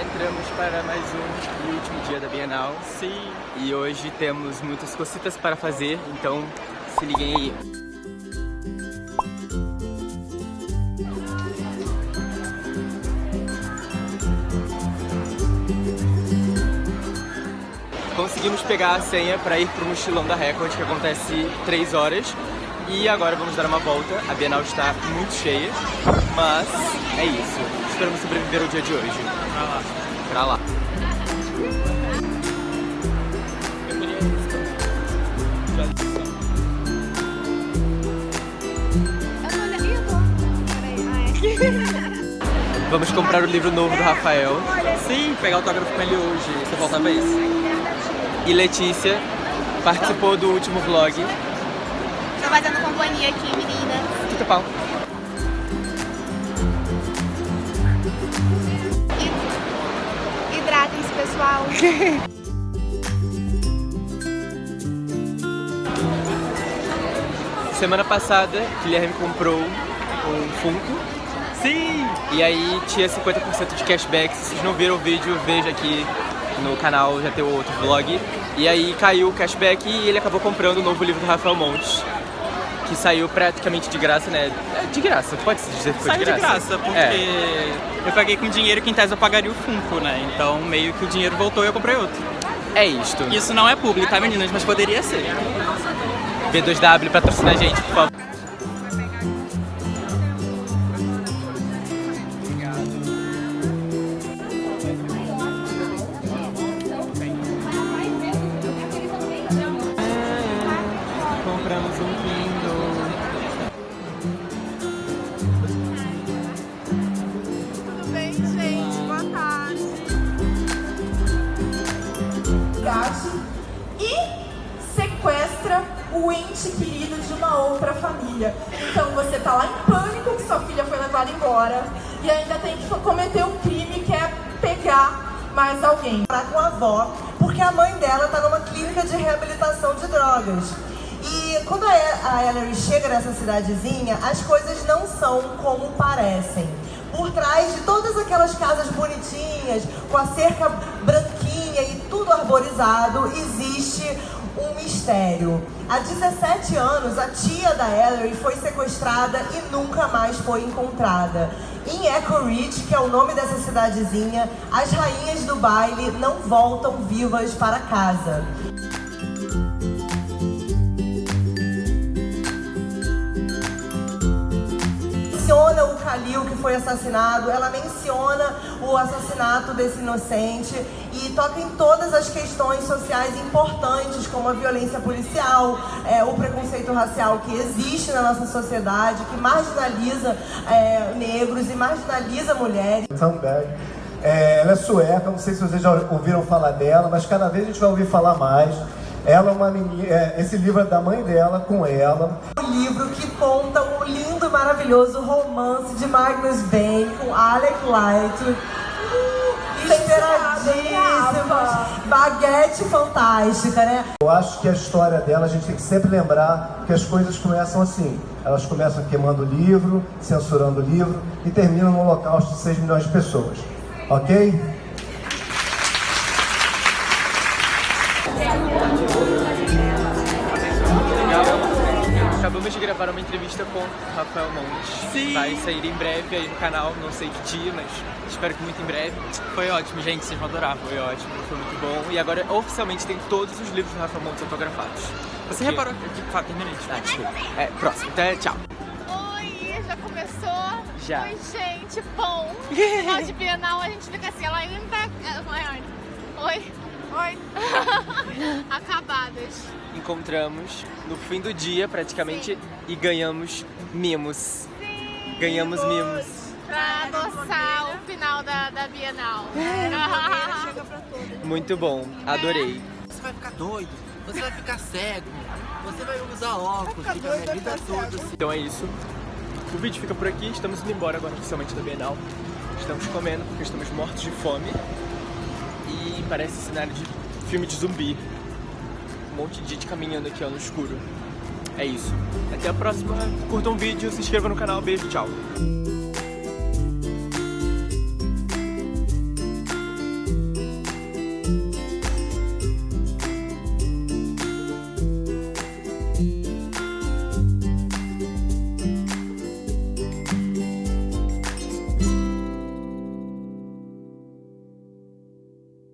Entramos para mais um e último dia da Bienal. Sim. E hoje temos muitas cositas para fazer, então se liguem aí. Conseguimos pegar a senha para ir para o mochilão da Record, que acontece 3 horas. E agora vamos dar uma volta. A Bienal está muito cheia, mas é isso. Esperamos sobreviver ao dia de hoje. Pra lá. Pra lá. Vamos comprar o livro novo do Rafael. Sim, pegar autógrafo com ele hoje. Você volta a vez? E Letícia participou do último vlog. Tô fazendo companhia aqui, meninas. Tudo pau. Hidratem-se, pessoal. Semana passada, Guilherme comprou um Funko. Sim! E aí tinha 50% de cashback. Se vocês não viram o vídeo, veja aqui no canal, já tem o outro vlog. E aí caiu o cashback e ele acabou comprando o novo livro do Rafael Montes. Que saiu praticamente de graça, né? É de graça, pode se dizer que foi Saiu de de graça. graça, porque É. eu paguei com dinheiro que em tese eu pagaria o Funko, né? Então meio que o dinheiro voltou e eu comprei outro. É isto. Isso não é público, tá meninas? Mas poderia ser. B2W patrocina a gente, por favor. O ente querido de uma outra família. Então você tá lá em pânico que sua filha foi levada embora e ainda tem que cometer o crime que é pegar mais alguém. morar com a avó, porque a mãe dela tá numa clínica de reabilitação de drogas. E quando a Ellery chega nessa cidadezinha, as coisas não são como parecem. Por trás de todas aquelas casas bonitinhas, com a cerca branquinha e tudo arborizado, existe um mistério. Há 17 anos, a tia da Ellery foi sequestrada e nunca mais foi encontrada. Em Echo Ridge, que é o nome dessa cidadezinha, as rainhas do baile não voltam vivas para casa. Menciona o Khalil que foi assassinado, ela menciona o assassinato desse inocente e toca em todas as questões sociais importantes, como a violência policial, é, o preconceito racial que existe na nossa sociedade, que marginaliza é, negros e marginaliza mulheres. É, ela é sueca, não sei se vocês já ouviram falar dela, mas cada vez a gente vai ouvir falar mais. Ela é uma menina, é, esse livro é da mãe dela com ela. O livro que conta o lindo e maravilhoso romance de Magnus Bane com Alec Light. Uh, Esperadíssimo! Baguete fantástica, né? Eu acho que a história dela, a gente tem que sempre lembrar que as coisas começam assim. Elas começam queimando o livro, censurando o livro e terminam no holocausto de 6 milhões de pessoas. Ok? Gravar uma entrevista com o Rafael Montes. Sim. Vai sair em breve aí no canal, não sei que dia, mas espero que muito em breve. Foi ótimo, gente. Vocês vão adorar. Foi ótimo, foi muito bom. E agora oficialmente tem todos os livros do Rafael Montes autografados. Você reparou que... Fala, terminei. Ah, desculpa. É, próximo. Então, tchau. Oi, já começou? Já. Oi, gente, pão. Final de Bienal, a gente fica assim, ela ainda tá... Oi, oi. Acabadas. Encontramos no fim do dia, praticamente, e ganhamos mimos. Sim. Ganhamos mimos. Pra adoçar o final da, da Bienal. Muito bom, adorei. Você vai ficar doido, você vai ficar cego, você vai usar óculos, fica a minha vida toda assim. Então é isso. O vídeo fica por aqui, estamos indo embora agora oficialmente da Bienal. Estamos comendo porque estamos mortos de fome. E parece cenário de filme de zumbi. Um monte de gente caminhando aqui ó, no escuro. É isso. Até a próxima. Curtam o vídeo, se inscrevam no canal. Beijo, tchau.